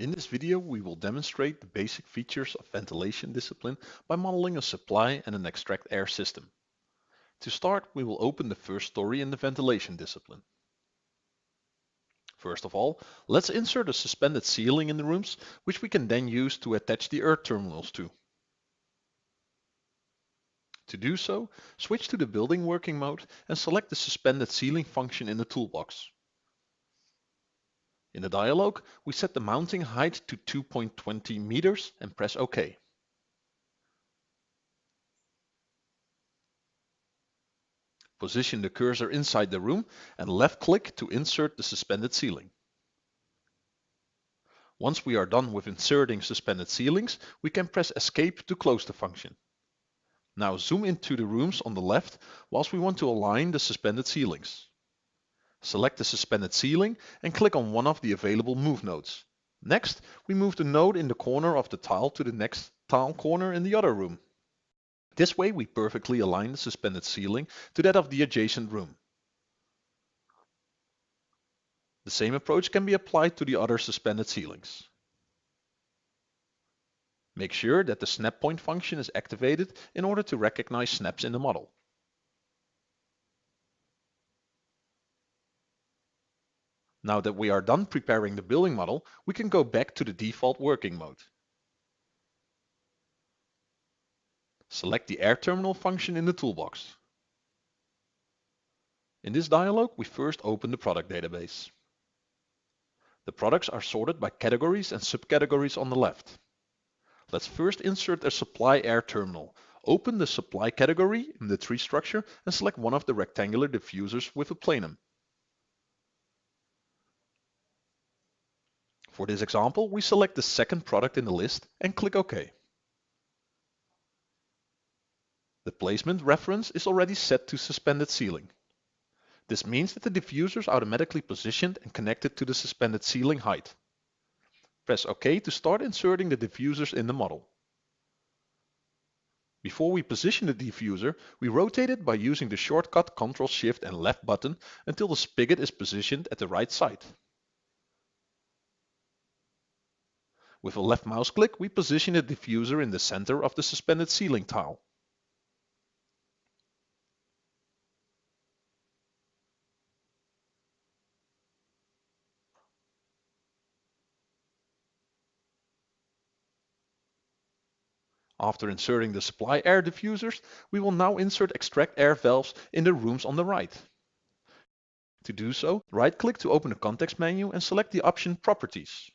In this video, we will demonstrate the basic features of ventilation discipline by modeling a supply and an extract air system. To start, we will open the first story in the ventilation discipline. First of all, let's insert a suspended ceiling in the rooms, which we can then use to attach the air terminals to. To do so, switch to the building working mode and select the suspended ceiling function in the toolbox. In the dialog, we set the mounting height to 2.20 meters and press OK. Position the cursor inside the room and left click to insert the suspended ceiling. Once we are done with inserting suspended ceilings, we can press escape to close the function. Now zoom into the rooms on the left whilst we want to align the suspended ceilings. Select the suspended ceiling and click on one of the available move nodes. Next, we move the node in the corner of the tile to the next tile corner in the other room. This way we perfectly align the suspended ceiling to that of the adjacent room. The same approach can be applied to the other suspended ceilings. Make sure that the snap point function is activated in order to recognize snaps in the model. Now that we are done preparing the building model, we can go back to the default working mode. Select the air terminal function in the toolbox. In this dialog, we first open the product database. The products are sorted by categories and subcategories on the left. Let's first insert a supply air terminal. Open the supply category in the tree structure and select one of the rectangular diffusers with a plenum. For this example, we select the second product in the list and click OK. The placement reference is already set to suspended ceiling. This means that the diffuser is automatically positioned and connected to the suspended ceiling height. Press OK to start inserting the diffusers in the model. Before we position the diffuser, we rotate it by using the shortcut Ctrl Shift and left button until the spigot is positioned at the right side. With a left mouse click, we position the diffuser in the center of the suspended ceiling tile. After inserting the supply air diffusers, we will now insert extract air valves in the rooms on the right. To do so, right-click to open the context menu and select the option Properties.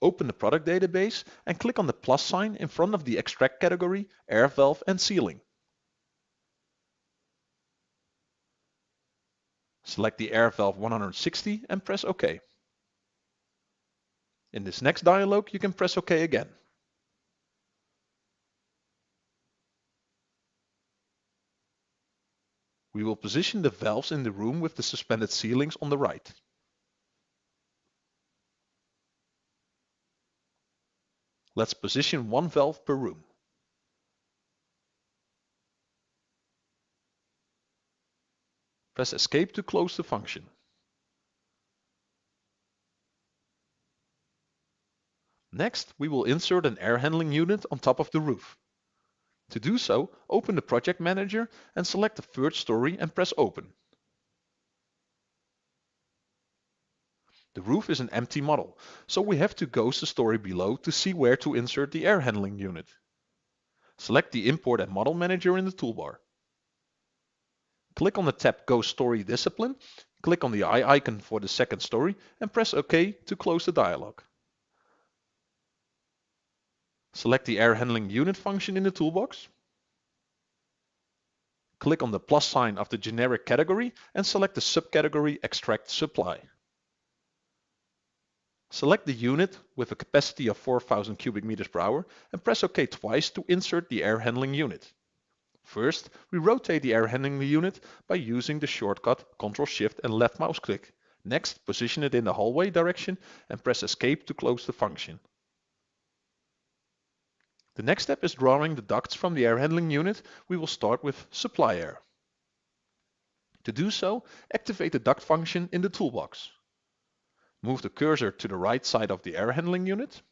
Open the product database and click on the plus sign in front of the extract category, air valve and ceiling. Select the air valve 160 and press OK. In this next dialog, you can press OK again. We will position the valves in the room with the suspended ceilings on the right. Let's position one valve per room. Press Escape to close the function. Next, we will insert an air handling unit on top of the roof. To do so, open the project manager and select the third story and press Open. The roof is an empty model, so we have to ghost the story below to see where to insert the air handling unit. Select the Import and Model Manager in the toolbar. Click on the tab Ghost Story Discipline, click on the eye icon for the second story and press OK to close the dialog. Select the air handling unit function in the toolbox. Click on the plus sign of the generic category and select the subcategory Extract Supply. Select the unit with a capacity of 4000 cubic meters per hour and press OK twice to insert the air handling unit. First, we rotate the air handling unit by using the shortcut Ctrl Shift and left mouse click. Next, position it in the hallway direction and press Escape to close the function. The next step is drawing the ducts from the air handling unit. We will start with supply air. To do so, activate the duct function in the toolbox. Move the cursor to the right side of the air handling unit.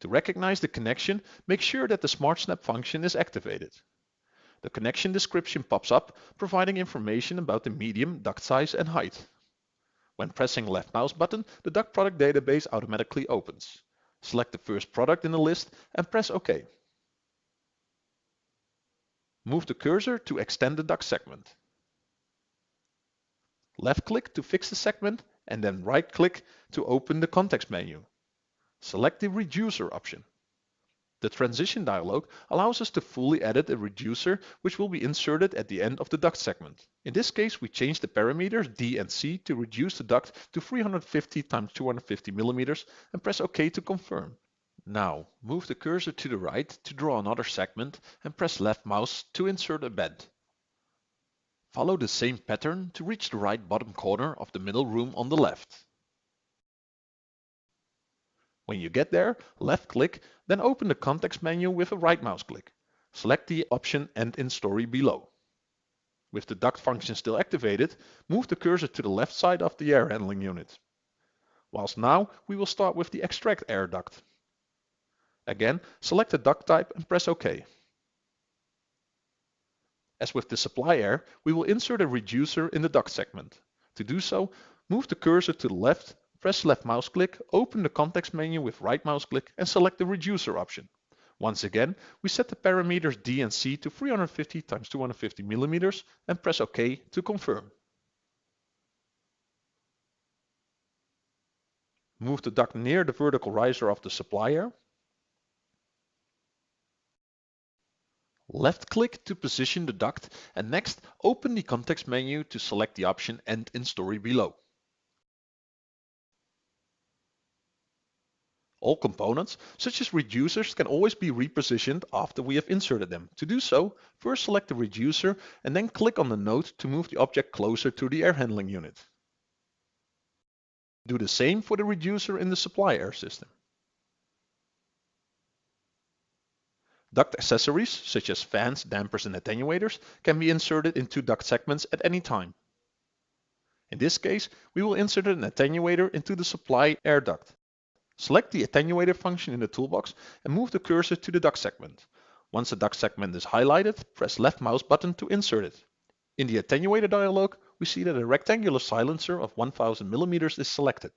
To recognize the connection, make sure that the SmartSnap function is activated. The connection description pops up, providing information about the medium, duct size and height. When pressing left mouse button, the duct product database automatically opens. Select the first product in the list and press OK. Move the cursor to extend the duct segment. Left click to fix the segment and then right click to open the context menu. Select the reducer option. The transition dialog allows us to fully edit a reducer which will be inserted at the end of the duct segment. In this case we change the parameters D and C to reduce the duct to 350 x 250 mm and press OK to confirm. Now move the cursor to the right to draw another segment and press left mouse to insert a bend. Follow the same pattern to reach the right bottom corner of the middle room on the left. When you get there, left click, then open the context menu with a right mouse click. Select the option End in Story below. With the duct function still activated, move the cursor to the left side of the air handling unit. Whilst now, we will start with the extract air duct. Again, select the duct type and press OK. As with the supply air, we will insert a reducer in the duct segment. To do so, move the cursor to the left Press left mouse click, open the context menu with right mouse click and select the reducer option. Once again, we set the parameters D and C to 350 x 250 millimeters and press OK to confirm. Move the duct near the vertical riser of the supply Left click to position the duct and next open the context menu to select the option End in Story below. All components, such as reducers, can always be repositioned after we have inserted them. To do so, first select the reducer and then click on the node to move the object closer to the air handling unit. Do the same for the reducer in the supply air system. Duct accessories, such as fans, dampers and attenuators, can be inserted into duct segments at any time. In this case, we will insert an attenuator into the supply air duct. Select the attenuator function in the toolbox and move the cursor to the duct segment. Once the duct segment is highlighted, press left mouse button to insert it. In the attenuator dialog, we see that a rectangular silencer of 1000 mm is selected.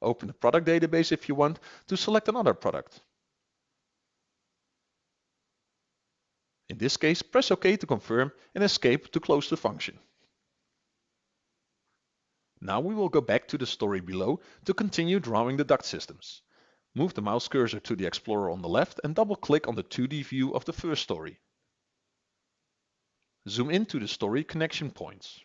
Open the product database if you want to select another product. In this case, press OK to confirm and escape to close the function. Now we will go back to the story below to continue drawing the duct systems. Move the mouse cursor to the Explorer on the left and double click on the 2D view of the first story. Zoom into the story connection points.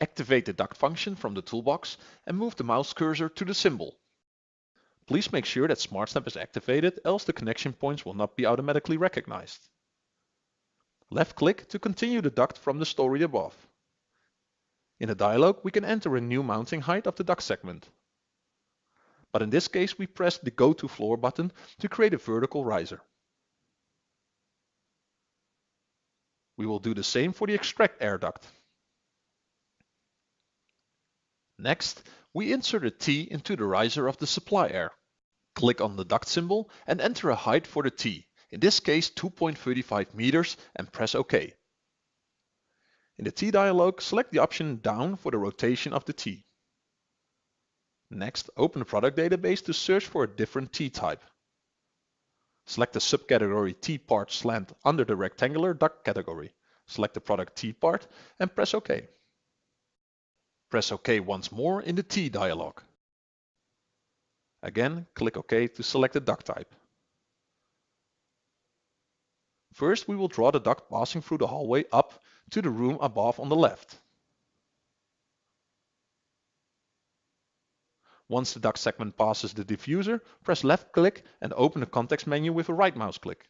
Activate the duct function from the toolbox and move the mouse cursor to the symbol. Please make sure that SmartSnap is activated, else the connection points will not be automatically recognized. Left click to continue the duct from the story above. In the dialog, we can enter a new mounting height of the duct segment. But in this case, we press the Go to Floor button to create a vertical riser. We will do the same for the extract air duct. Next, we insert a T into the riser of the supply air. Click on the duct symbol and enter a height for the T, in this case 2.35 meters and press OK. In the T dialog, select the option down for the rotation of the T. Next, open the product database to search for a different T type. Select the subcategory T part slant under the rectangular duct category. Select the product T part and press OK. Press OK once more in the T dialog. Again, click OK to select the duct type. First, we will draw the duct passing through the hallway up to the room above on the left. Once the duct segment passes the diffuser, press left click and open the context menu with a right mouse click.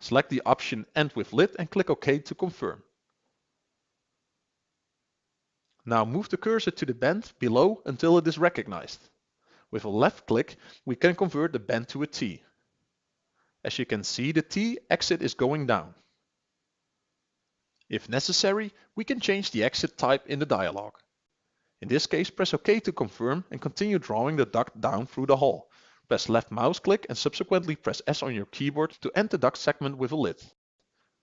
Select the option End with Lid and click OK to confirm. Now move the cursor to the bend below until it is recognized. With a left click, we can convert the bend to a T. As you can see, the T exit is going down. If necessary, we can change the exit type in the dialog. In this case, press OK to confirm and continue drawing the duct down through the hole. Press left mouse click and subsequently press S on your keyboard to end the duct segment with a lid.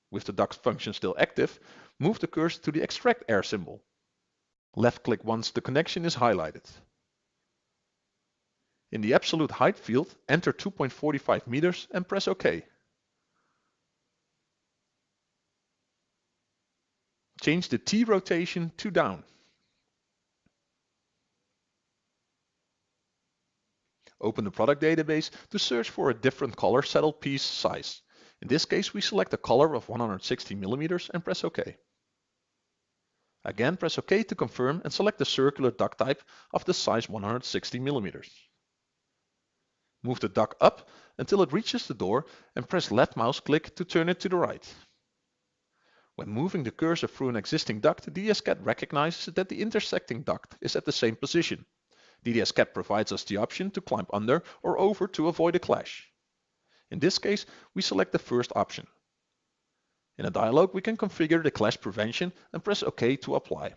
With the duct function still active, move the cursor to the extract air symbol. Left click once the connection is highlighted. In the absolute height field, enter 2.45 meters and press OK. Change the T rotation to down. Open the product database to search for a different color settled piece size. In this case, we select a collar of 160 millimeters and press OK. Again, press OK to confirm and select the circular duct type of the size 160 millimeters. Move the duct up until it reaches the door and press left mouse click to turn it to the right. When moving the cursor through an existing duct, DDS-CAD recognizes that the intersecting duct is at the same position. DDS-CAD provides us the option to climb under or over to avoid a clash. In this case, we select the first option. In a dialog, we can configure the clash prevention and press OK to apply.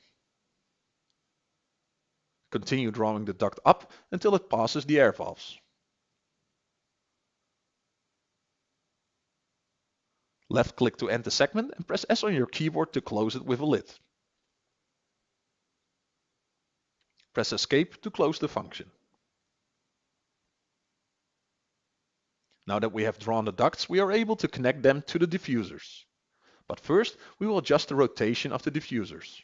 Continue drawing the duct up until it passes the air valves. Left click to end the segment and press S on your keyboard to close it with a lid. Press Escape to close the function. Now that we have drawn the ducts, we are able to connect them to the diffusers. But first, we will adjust the rotation of the diffusers.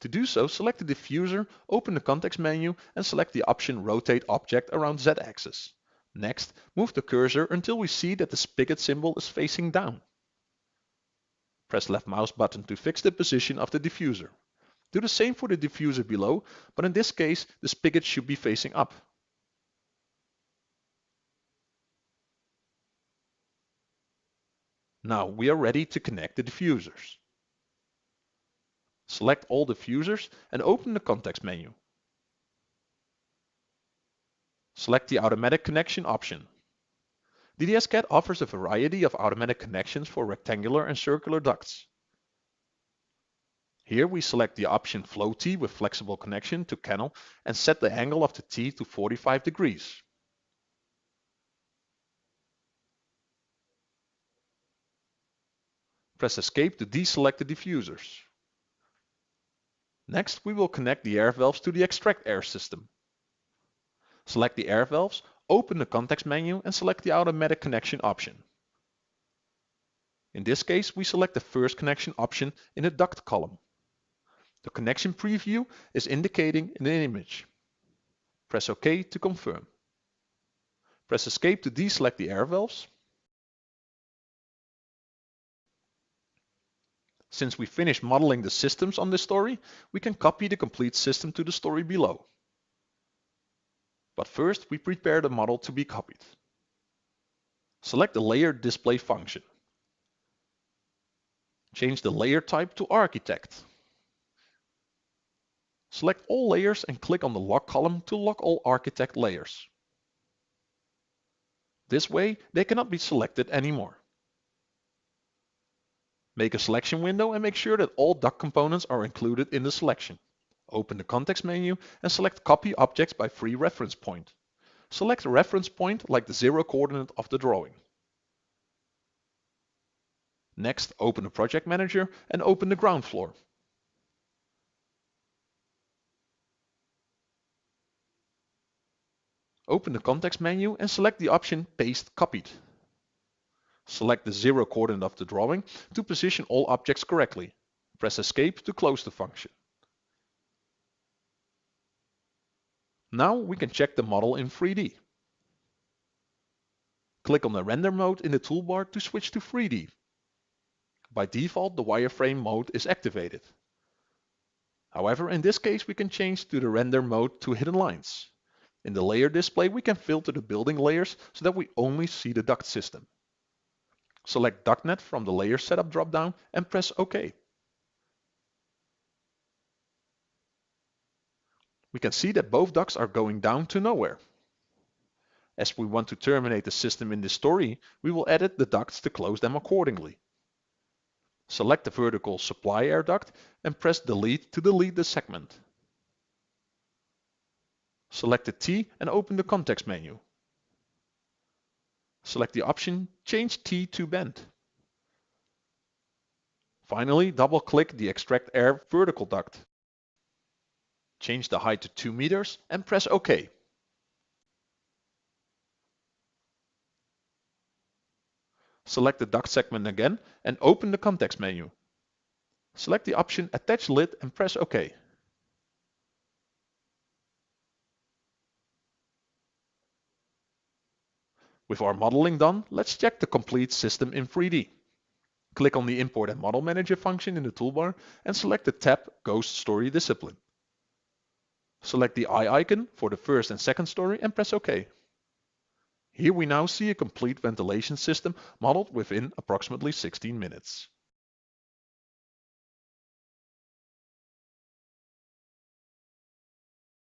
To do so, select the diffuser, open the context menu and select the option Rotate Object around Z-axis. Next, move the cursor until we see that the spigot symbol is facing down. Press left mouse button to fix the position of the diffuser. Do the same for the diffuser below, but in this case, the spigot should be facing up. Now we are ready to connect the diffusers. Select all diffusers and open the context menu. Select the automatic connection option. DDS-CAD offers a variety of automatic connections for rectangular and circular ducts. Here we select the option Flow T with flexible connection to canal and set the angle of the T to 45 degrees. Press Escape to deselect the diffusers. Next, we will connect the air valves to the extract air system. Select the air valves, open the context menu and select the automatic connection option. In this case, we select the first connection option in the duct column. The connection preview is indicating in the image. Press OK to confirm. Press Escape to deselect the air valves Since we finished modeling the systems on this story, we can copy the complete system to the story below. But first, we prepare the model to be copied. Select the Layer Display function. Change the layer type to Architect. Select all layers and click on the lock column to lock all architect layers. This way, they cannot be selected anymore. Make a selection window and make sure that all duct components are included in the selection. Open the context menu and select Copy Objects by Free Reference Point. Select a reference point like the zero coordinate of the drawing. Next, open the Project Manager and open the ground floor. Open the context menu and select the option Paste Copied. Select the zero coordinate of the drawing to position all objects correctly. Press Escape to close the function. Now we can check the model in 3D. Click on the render mode in the toolbar to switch to 3D. By default, the wireframe mode is activated. However, in this case, we can change to the render mode to hidden lines. In the layer display, we can filter the building layers so that we only see the duct system. Select DuctNet from the Layer Setup dropdown and press OK. We can see that both ducts are going down to nowhere. As we want to terminate the system in this story, we will edit the ducts to close them accordingly. Select the vertical supply air duct and press delete to delete the segment. Select the T and open the context menu. Select the option Change T to bend. Finally, double-click the Extract Air vertical duct. Change the height to 2 meters and press OK. Select the duct segment again and open the context menu. Select the option Attach Lid and press OK. With our modeling done, let's check the complete system in 3D. Click on the Import and Model Manager function in the toolbar and select the tab Ghost Story Discipline. Select the eye icon for the first and second story and press OK. Here we now see a complete ventilation system modeled within approximately 16 minutes.